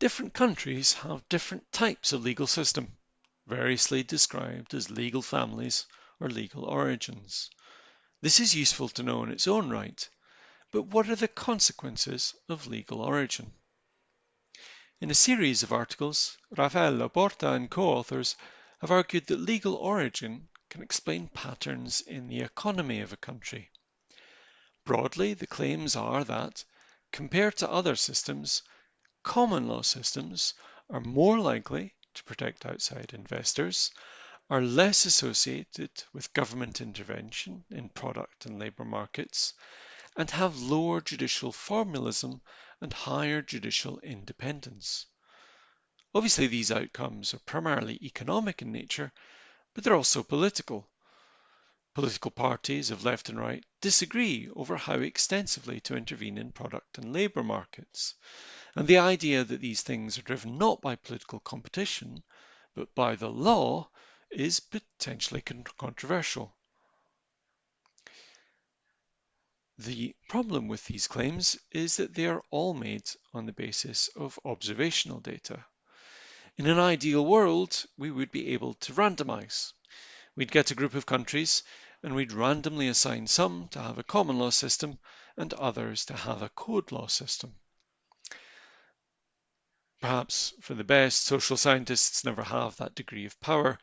Different countries have different types of legal system, variously described as legal families or legal origins. This is useful to know in its own right, but what are the consequences of legal origin? In a series of articles, Rafael La Porta and co-authors have argued that legal origin can explain patterns in the economy of a country. Broadly, the claims are that, compared to other systems, common law systems are more likely to protect outside investors, are less associated with government intervention in product and labour markets, and have lower judicial formalism and higher judicial independence. Obviously, these outcomes are primarily economic in nature, but they're also political. Political parties of left and right disagree over how extensively to intervene in product and labour markets. And the idea that these things are driven not by political competition, but by the law, is potentially controversial. The problem with these claims is that they are all made on the basis of observational data. In an ideal world, we would be able to randomize. We'd get a group of countries and we'd randomly assign some to have a common law system and others to have a code law system. Perhaps for the best, social scientists never have that degree of power,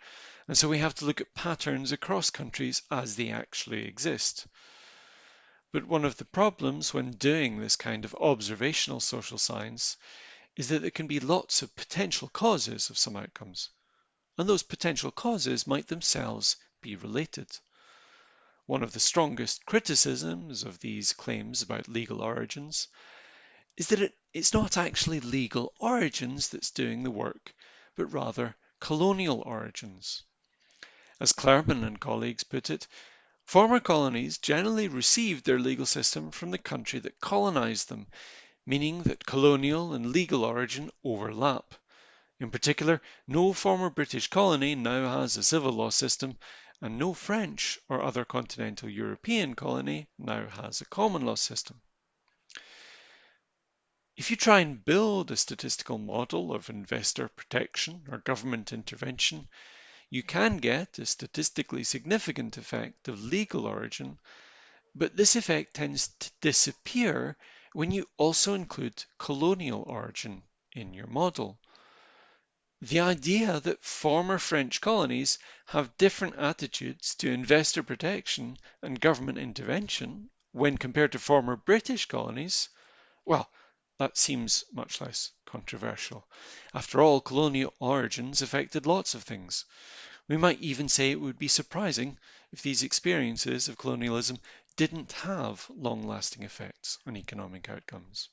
and so we have to look at patterns across countries as they actually exist. But one of the problems when doing this kind of observational social science is that there can be lots of potential causes of some outcomes, and those potential causes might themselves be related. One of the strongest criticisms of these claims about legal origins is that it, it's not actually legal origins that's doing the work, but rather colonial origins. As Klerman and colleagues put it, Former colonies generally received their legal system from the country that colonized them, meaning that colonial and legal origin overlap. In particular, no former British colony now has a civil law system, and no French or other continental European colony now has a common law system. If you try and build a statistical model of investor protection or government intervention, you can get a statistically significant effect of legal origin, but this effect tends to disappear when you also include colonial origin in your model. The idea that former French colonies have different attitudes to investor protection and government intervention when compared to former British colonies, well, that seems much less controversial. After all, colonial origins affected lots of things. We might even say it would be surprising if these experiences of colonialism didn't have long lasting effects on economic outcomes.